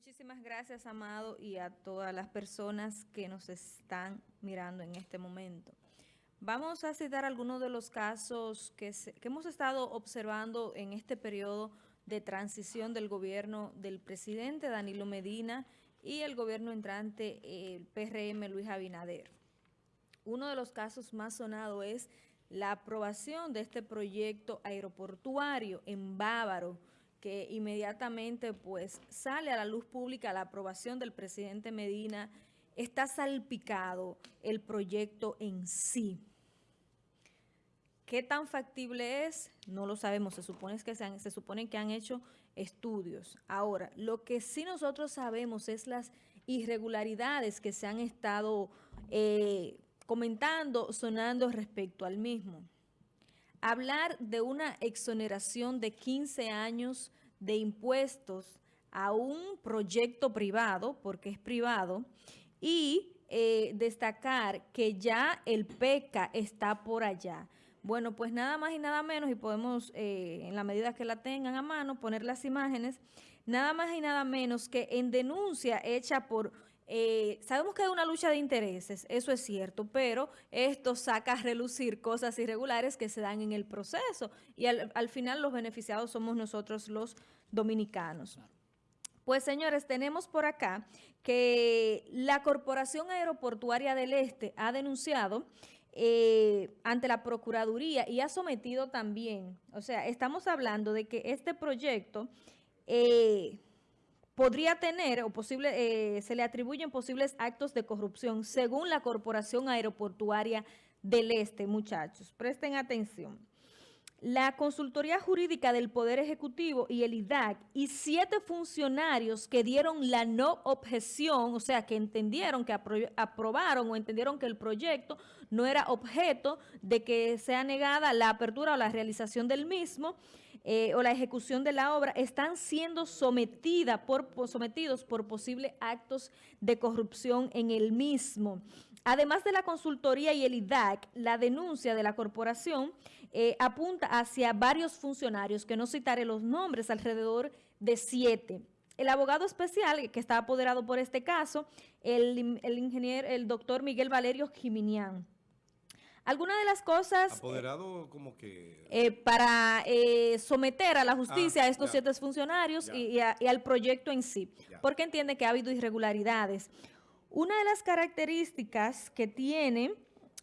Muchísimas gracias, Amado, y a todas las personas que nos están mirando en este momento. Vamos a citar algunos de los casos que, hemos estado observando en este periodo de transición del gobierno del presidente Danilo Medina y el gobierno entrante, el PRM Luis Abinader. Uno de los casos más sonados es la aprobación de este proyecto aeroportuario en Bávaro, que inmediatamente pues sale a la luz pública la aprobación del presidente Medina, está salpicado el proyecto en sí. ¿Qué tan factible es? No lo sabemos, se supone que, se, supone que han hecho estudios. Ahora, lo que sí nosotros sabemos es las irregularidades que se han estado eh, comentando, sonando respecto al mismo hablar de una exoneración de 15 años de impuestos a un proyecto privado, porque es privado, y eh, destacar que ya el PECA está por allá. Bueno, pues nada más y nada menos, y podemos, eh, en la medida que la tengan a mano, poner las imágenes, nada más y nada menos que en denuncia hecha por eh, sabemos que hay una lucha de intereses, eso es cierto, pero esto saca a relucir cosas irregulares que se dan en el proceso y al, final los beneficiados somos nosotros los dominicanos. Pues señores, tenemos por acá que la Corporación Aeroportuaria del Este ha denunciado eh, ante la Procuraduría y ha sometido también, o sea, estamos hablando de que este proyecto... Eh, podría tener o posible, eh, se le atribuyen posibles actos de corrupción según la Corporación Aeroportuaria del Este, muchachos. Presten atención. La Consultoría Jurídica del Poder Ejecutivo y el IDAC y siete funcionarios que dieron la no objeción, o sea, que entendieron, que aprobaron o entendieron que el proyecto no era objeto de que sea negada la apertura o la realización del mismo, eh, o la ejecución de la obra están siendo sometida por, sometidos por posibles actos de corrupción en el mismo. Además de la consultoría y el IDAC, la denuncia de la corporación eh, apunta hacia varios funcionarios, que no citaré los nombres, alrededor de siete. El abogado especial que está apoderado por este caso, el, el ingeniero, el doctor Miguel Valerio Jiminián. Algunas de las cosas... Apoderado como que... Eh, para eh, someter a la justicia a ah, estos siete funcionarios y, al proyecto en sí, porque entiende que ha habido irregularidades. Una de las características que tiene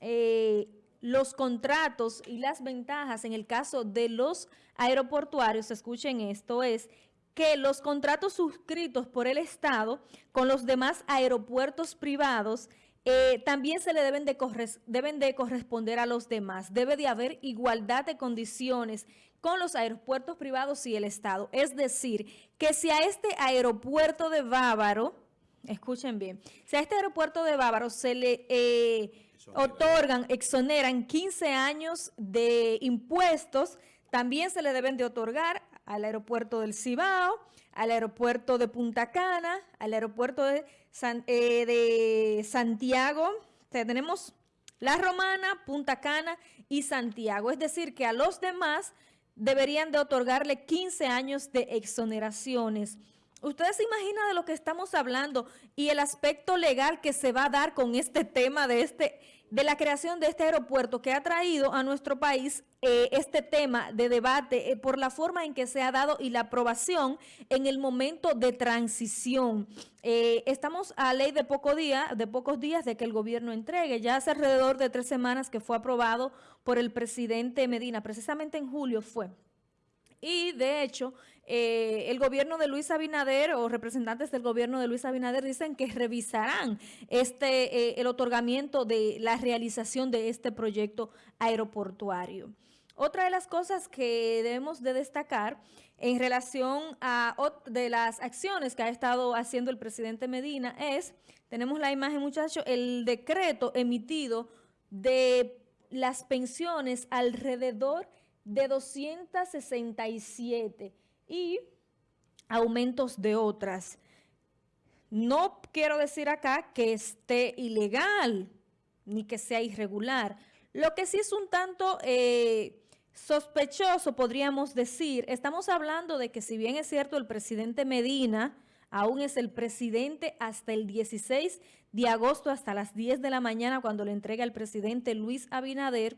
eh, los contratos y las ventajas en el caso de los aeroportuarios, escuchen esto, es que los contratos suscritos por el Estado con los demás aeropuertos privados eh, también se le deben de, deben de corresponder a los demás. Debe de haber igualdad de condiciones con los aeropuertos privados y el Estado. Es decir, que si a este aeropuerto de Bávaro, escuchen bien, si a este aeropuerto de Bávaro se le eh, otorgan, exoneran 15 años de impuestos, también se le deben de otorgar al aeropuerto del Cibao, al aeropuerto de Punta Cana, al aeropuerto de, eh, de Santiago. tenemos La Romana, Punta Cana y Santiago. Es decir, que a los demás deberían de otorgarle 15 años de exoneraciones. Ustedes se imaginan de lo que estamos hablando y el aspecto legal que se va a dar con este tema de este de la creación de este aeropuerto que ha traído a nuestro país eh, este tema de debate eh, por la forma en que se ha dado y la aprobación en el momento de transición. Eh, estamos a ley de, poco día, de pocos días de que el gobierno entregue. Ya hace alrededor de tres semanas que fue aprobado por el presidente Medina, precisamente en julio fue. Y de hecho, eh, el gobierno de Luis Abinader o representantes del gobierno de Luis Abinader dicen que revisarán este eh, el otorgamiento de la realización de este proyecto aeroportuario. Otra de las cosas que debemos de destacar en relación a de las acciones que ha estado haciendo el presidente Medina es, tenemos la imagen muchachos, el decreto emitido de las pensiones alrededor de 267 y aumentos de otras. No quiero decir acá que esté ilegal ni que sea irregular. Lo que sí es un tanto eh, sospechoso, podríamos decir, estamos hablando de que si bien es cierto el presidente Medina aún es el presidente hasta el 16 de agosto, hasta las 10 de la mañana, cuando le entrega el presidente Luis Abinader,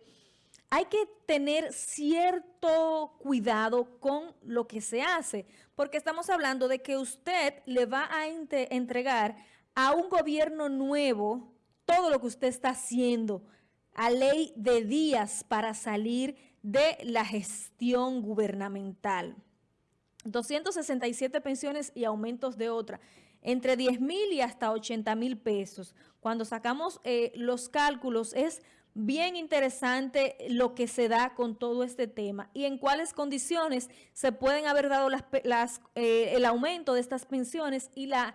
hay que tener cierto cuidado con lo que se hace, porque estamos hablando de que usted le va a entregar a un gobierno nuevo todo lo que usted está haciendo, a ley de días para salir de la gestión gubernamental. 267 pensiones y aumentos de otra, entre 10 mil y hasta 80 mil pesos. Cuando sacamos eh, los cálculos es bien interesante lo que se da con todo este tema y en cuáles condiciones se pueden haber dado las, eh, el aumento de estas pensiones y las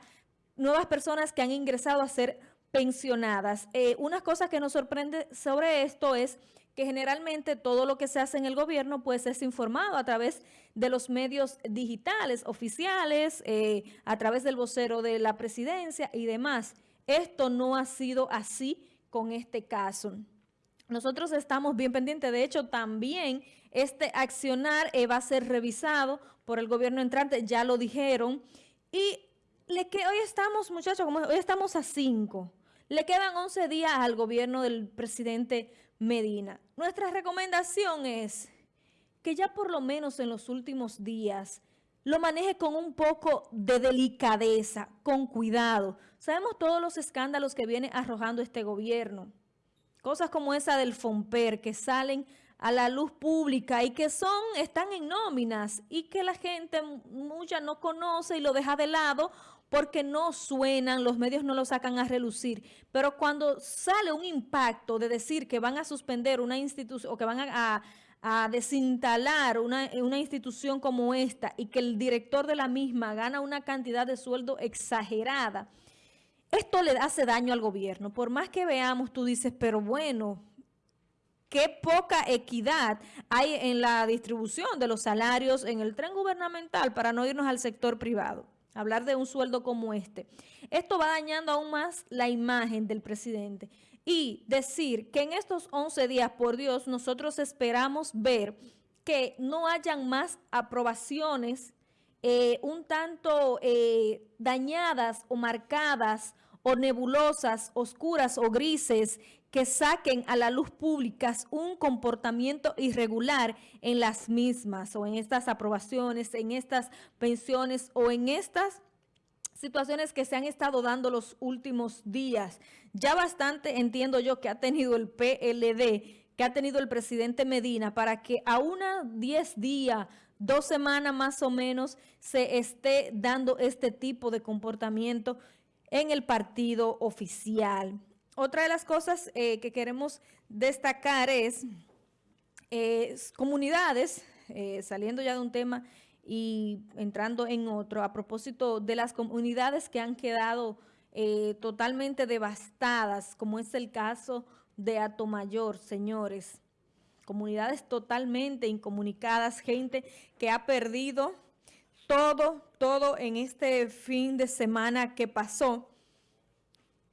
nuevas personas que han ingresado a ser pensionadas. Eh, una cosa que nos sorprende sobre esto es que generalmente todo lo que se hace en el gobierno pues es informado a través de los medios digitales oficiales, eh, a través del vocero de la presidencia y demás. Esto no ha sido así con este caso. Nosotros estamos bien pendientes, de hecho también este accionar eh, va a ser revisado por el gobierno entrante, ya lo dijeron, y le que hoy estamos, muchachos, como hoy estamos a cinco, le quedan 11 días al gobierno del presidente Medina. Nuestra recomendación es que ya por lo menos en los últimos días lo maneje con un poco de delicadeza, con cuidado. Sabemos todos los escándalos que viene arrojando este gobierno. Cosas como esa del FOMPER que salen a la luz pública y que son, están en nóminas y que la gente mucha no conoce y lo deja de lado porque no suenan, los medios no lo sacan a relucir. Pero cuando sale un impacto de decir que van a suspender una institución o que van a, desinstalar una, una, institución como esta y que el director de la misma gana una cantidad de sueldo exagerada, esto le hace daño al gobierno. Por más que veamos, tú dices, pero bueno, qué poca equidad hay en la distribución de los salarios en el tren gubernamental para no irnos al sector privado hablar de un sueldo como este. Esto va dañando aún más la imagen del presidente. Y decir que en estos 11 días, por Dios, nosotros esperamos ver que no hayan más aprobaciones eh, un tanto eh, dañadas o marcadas o nebulosas, oscuras o grises que saquen a la luz pública un comportamiento irregular en las mismas o en estas aprobaciones, en estas pensiones o en estas situaciones que se han estado dando los últimos días. Ya bastante entiendo yo que ha tenido el PLD, que ha tenido el presidente Medina para que a una 10 días, dos semanas más o menos, se esté dando este tipo de comportamiento en el partido oficial. Otra de las cosas eh, que queremos destacar es eh, comunidades, eh, saliendo ya de un tema y entrando en otro, a propósito de las comunidades que han quedado totalmente devastadas, como es el caso de Atomayor, señores. Comunidades totalmente incomunicadas, gente que ha perdido todo, todo en este fin de semana que pasó.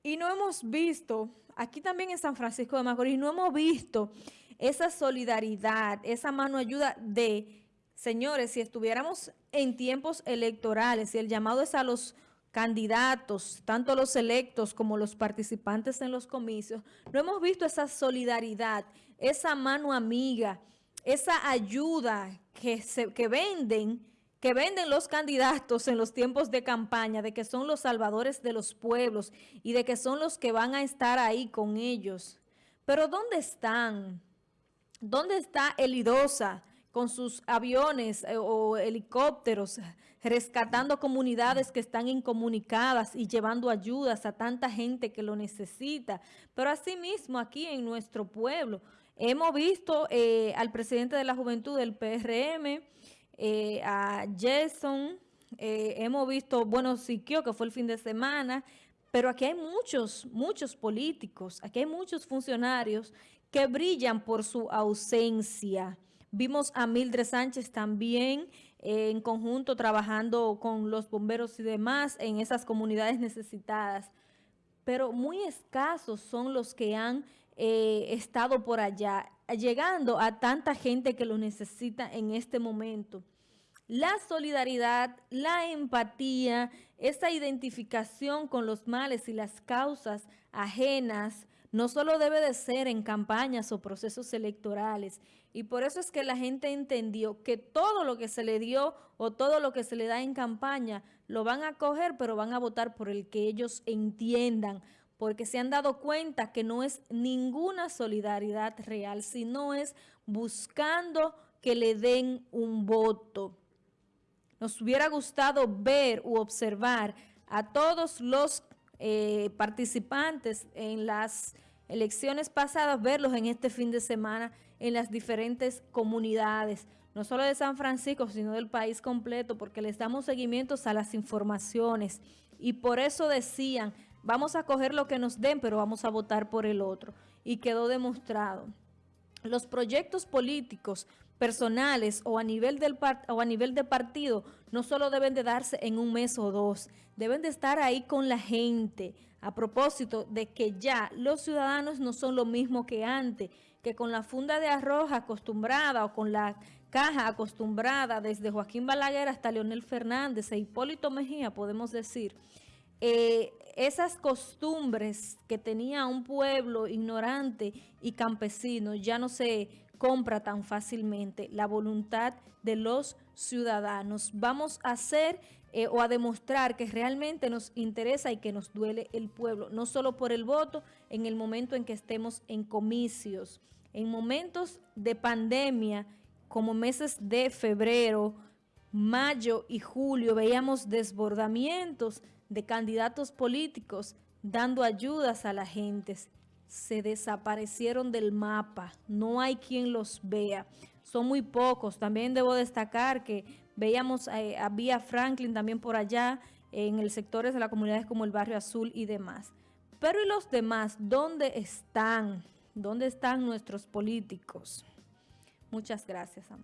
Y no hemos visto, aquí también en San Francisco de Macorís, no hemos visto esa solidaridad, esa mano ayuda de, señores, si estuviéramos en tiempos electorales y el llamado es a los candidatos, tanto los electos como los participantes en los comicios, no hemos visto esa solidaridad, esa mano amiga, esa ayuda que, se, que venden que venden los candidatos en los tiempos de campaña, de que son los salvadores de los pueblos y de que son los que van a estar ahí con ellos. Pero ¿dónde están? ¿Dónde está Elidosa con sus aviones eh, o helicópteros rescatando comunidades que están incomunicadas y llevando ayudas a tanta gente que lo necesita? Pero asimismo aquí en nuestro pueblo hemos visto eh, al presidente de la juventud del PRM, eh, a Jason, eh, hemos visto, bueno, Siquio, que fue el fin de semana, pero aquí hay muchos, muchos políticos, aquí hay muchos funcionarios que brillan por su ausencia. Vimos a Mildred Sánchez también eh, en conjunto trabajando con los bomberos y demás en esas comunidades necesitadas, pero muy escasos son los que han estado por allá, llegando a tanta gente que lo necesita en este momento. La solidaridad, la empatía, esta identificación con los males y las causas ajenas, no solo debe de ser en campañas o procesos electorales. Y por eso es que la gente entendió que todo lo que se le dio o todo lo que se le da en campaña lo van a coger, pero van a votar por el que ellos entiendan, porque se han dado cuenta que no es ninguna solidaridad real, sino es buscando que le den un voto. Nos hubiera gustado ver u observar a todos los eh, participantes en las elecciones pasadas, verlos en este fin de semana en las diferentes comunidades, no solo de San Francisco, sino del país completo, porque les damos seguimientos a las informaciones. Y por eso decían, vamos a coger lo que nos den, pero vamos a votar por el otro. Y quedó demostrado. Los proyectos políticos personales o a nivel del o a nivel de partido no solo deben de darse en un mes o dos, deben de estar ahí con la gente. A propósito de que ya los ciudadanos no son lo mismo que antes, que con la funda de arroz acostumbrada o con la caja acostumbrada desde Joaquín Balaguer hasta Leonel Fernández e Hipólito Mejía, podemos decir, eh, esas costumbres que tenía un pueblo ignorante y campesino ya no se compra tan fácilmente la voluntad de los ciudadanos. Vamos a hacer eh, o a demostrar que realmente nos interesa y que nos duele el pueblo, no solo por el voto en el momento en que estemos en comicios, en momentos de pandemia, como meses de febrero, mayo y julio, veíamos desbordamientos de candidatos políticos dando ayudas a la gente se desaparecieron del mapa, no hay quien los vea, son muy pocos. También debo destacar que veíamos eh, a Franklin también por allá, en el sectores de las comunidades como el Barrio Azul y demás. Pero ¿y los demás? ¿Dónde están? ¿Dónde están nuestros políticos? Muchas gracias,